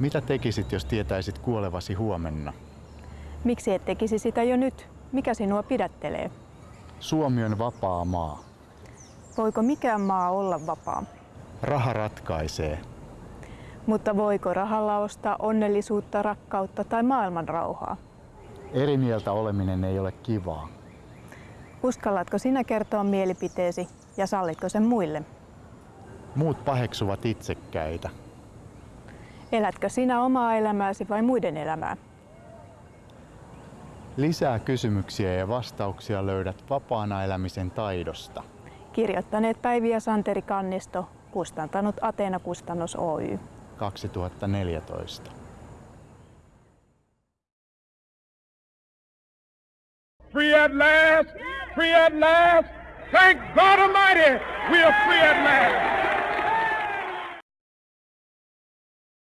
Mitä tekisit, jos tietäisit kuolevasi huomenna? Miksi et tekisi sitä jo nyt? Mikä sinua pidättelee? Suomi on vapaa maa. Voiko mikään maa olla vapaa? Raha ratkaisee. Mutta voiko rahalla ostaa onnellisuutta, rakkautta tai maailman rauhaa? Eri mieltä oleminen ei ole kivaa. Uskallatko sinä kertoa mielipiteesi ja sallitko sen muille? Muut paheksuvat itsekkäitä. Elätkö sinä omaa elämääsi vai muiden elämää? Lisää kysymyksiä ja vastauksia löydät vapaana elämisen taidosta. Kirjoittaneet Päivi ja Santeri Kannisto, kustantanut Ateena Kustannus Oy. 2014. Free at last! Free at last! Thank God Almighty, we are free at last!